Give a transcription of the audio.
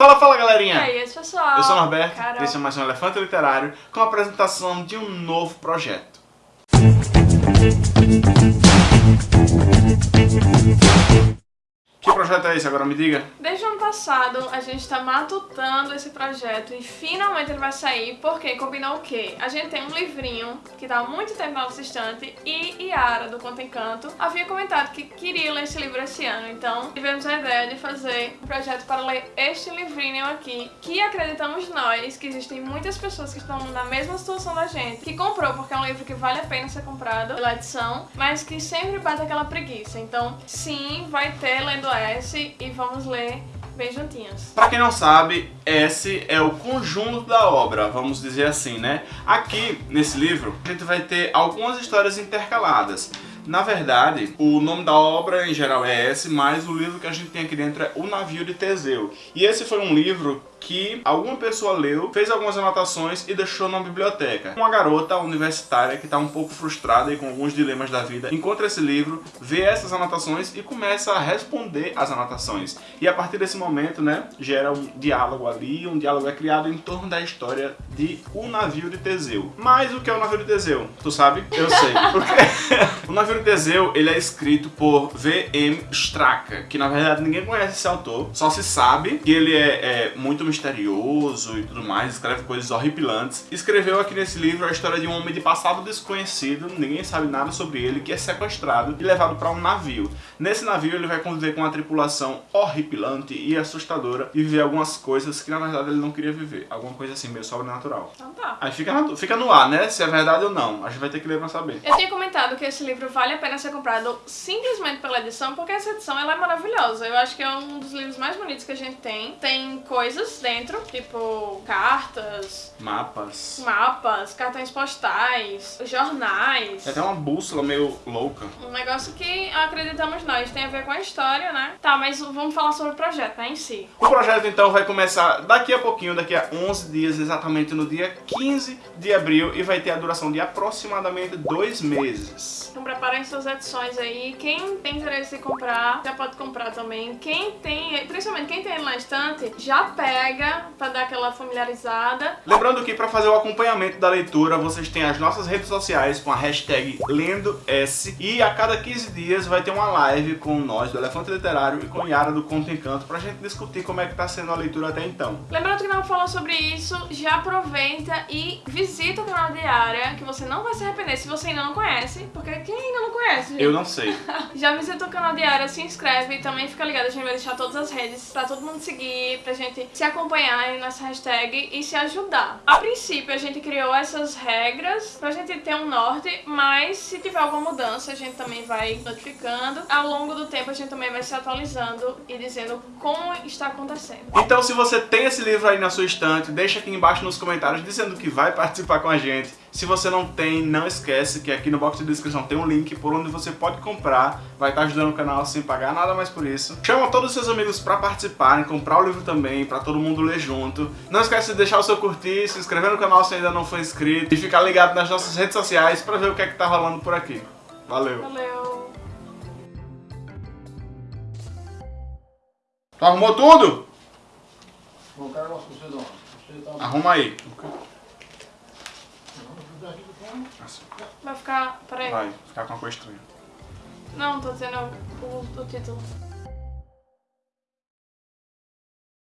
Fala, fala galerinha! E aí, pessoal? Eu sou o Norberto, Carol. esse é mais um Elefante Literário com a apresentação de um novo projeto. Projeto é? Agora me diga. Desde o ano passado, a gente tá matutando esse projeto e finalmente ele vai sair, porque combinou o quê? A gente tem um livrinho que tá há muito tempo na nossa estante e Yara, do Conto Encanto, havia comentado que queria ler esse livro esse ano, então tivemos a ideia de fazer um projeto para ler este livrinho aqui, que acreditamos nós que existem muitas pessoas que estão na mesma situação da gente, que comprou porque é um livro que vale a pena ser comprado pela edição, mas que sempre bate aquela preguiça. Então, sim, vai ter lendo S e vamos ler bem juntinhos. Pra quem não sabe, esse é o conjunto da obra, vamos dizer assim, né? Aqui, nesse livro, a gente vai ter algumas histórias intercaladas. Na verdade, o nome da obra em geral é esse, mas o livro que a gente tem aqui dentro é O Navio de Teseu. E esse foi um livro que alguma pessoa leu, fez algumas anotações e deixou na biblioteca. Uma garota universitária que está um pouco frustrada e com alguns dilemas da vida, encontra esse livro, vê essas anotações e começa a responder as anotações. E a partir desse momento, né, gera um diálogo ali, um diálogo é criado em torno da história de O Navio de Teseu. Mas o que é o Navio de Teseu? Tu sabe? Eu sei. o Navio de Teseu, ele é escrito por V.M. Straka, que na verdade ninguém conhece esse autor, só se sabe que ele é, é muito misterioso e tudo mais, escreve coisas horripilantes. Escreveu aqui nesse livro a história de um homem de passado desconhecido, ninguém sabe nada sobre ele, que é sequestrado e levado para um navio. Nesse navio ele vai conviver com uma tripulação horripilante e assustadora e viver algumas coisas que na verdade ele não queria viver. Alguma coisa assim, meio sobrenatural. Então tá. Aí fica, fica no ar, né? Se é verdade ou não. A gente vai ter que ler pra saber. Eu tinha comentado que esse livro vale a pena ser comprado simplesmente pela edição, porque essa edição ela é maravilhosa. Eu acho que é um dos livros mais bonitos que a gente tem. Tem coisas dentro, tipo cartas, Mapas. mapas, cartões postais, jornais. Tem até uma bússola meio louca. Um negócio que acreditamos nós, tem a ver com a história, né? Tá, mas vamos falar sobre o projeto, né, em si. O projeto então vai começar daqui a pouquinho, daqui a 11 dias, exatamente no dia 15 de abril e vai ter a duração de aproximadamente dois meses. Então preparem suas edições aí. Quem tem interesse em comprar, já pode comprar também. Quem tem, principalmente quem tem ele na estante, já pega pra dar aquela familiarizada. Lembrando que para fazer o acompanhamento da leitura, vocês têm as nossas redes sociais com a hashtag LendoS e a cada 15 dias vai ter uma live com nós do Elefante Literário e com Yara do Conto Encanto pra gente discutir como é que tá sendo a leitura até então. Lembrando que não falou sobre isso, já aproveita e visita o canal de Área, que você não vai se arrepender se você ainda não conhece, porque quem ainda não conhece, gente? Eu não sei. Já visita o canal de Área, se inscreve e também fica ligado, a gente vai deixar todas as redes pra todo mundo seguir, pra gente se acompanhar aí nessa hashtag e se ajudar. A princípio a gente criou essas regras pra gente ter um norte, mas se tiver alguma mudança a gente também vai notificando. Ao longo do tempo a gente também vai se atualizando e dizendo como está acontecendo. Então se você tem esse livro aí na sua estante, deixa aqui embaixo nos comentários dizendo que vai participar com a gente. Se você não tem, não esquece que aqui no box de descrição tem um link por onde você pode comprar. Vai estar ajudando o canal sem pagar nada mais por isso. Chama todos os seus amigos para participarem, comprar o livro também, para todo mundo ler junto. Não esquece de deixar o seu curtir, se inscrever no canal se ainda não for inscrito e ficar ligado nas nossas redes sociais para ver o que é que tá rolando por aqui. Valeu! Valeu! Tu arrumou tudo? Tá... Arruma aí. Assim, Vai ficar. Peraí. Vai, ficar com a cor estranha. Não, tô dizendo o, o título.